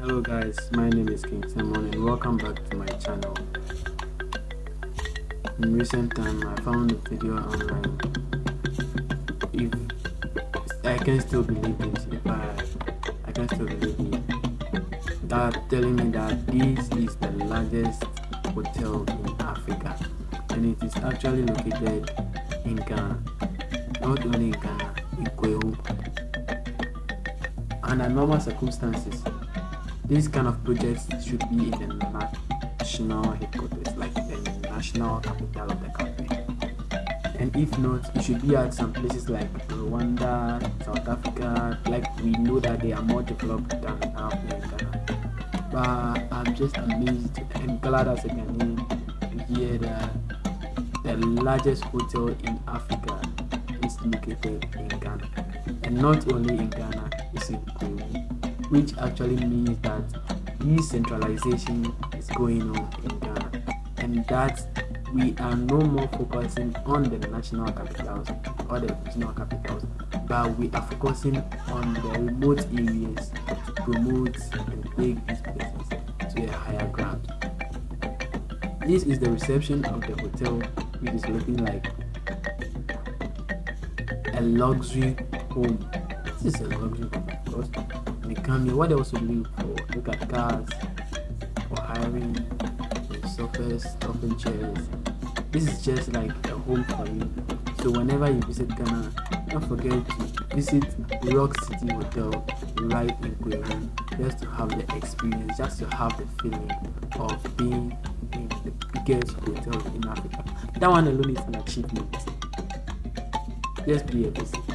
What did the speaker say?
hello guys. My name is king simon and welcome back to my channel. In recent time i found a video online. If i can still believe this if i i can still believe it. That telling me that this is the largest hotel in africa and it is actually located in ghana. Not only in ghana in Kwahu. under normal circumstances this kind of projects should be in the national headquarters, like the national capital of the country. And if not, it should be at some places like Rwanda, South Africa. Like we know that they are more developed than our in Ghana. But I'm just amazed and glad as a Ghanaian hear that the largest hotel in Africa is located in Ghana. And not only in Ghana, it's in Kwahu which actually means that decentralization is going on in Ghana and that we are no more focusing on the national capitals or the regional capitals but we are focusing on the remote areas to promote and take these places to a higher ground. This is the reception of the hotel which is looking like a luxury home. This is a luxury home because they come here what else you for look at cars for hiring sofas stocking chairs. This is just like a home for you. So whenever you visit ghana don't forget to visit rock city hotel right in Kwahu just to have the experience just to have the feeling of being in the biggest hotel in africa. That one alone is an achievement. Just be a visit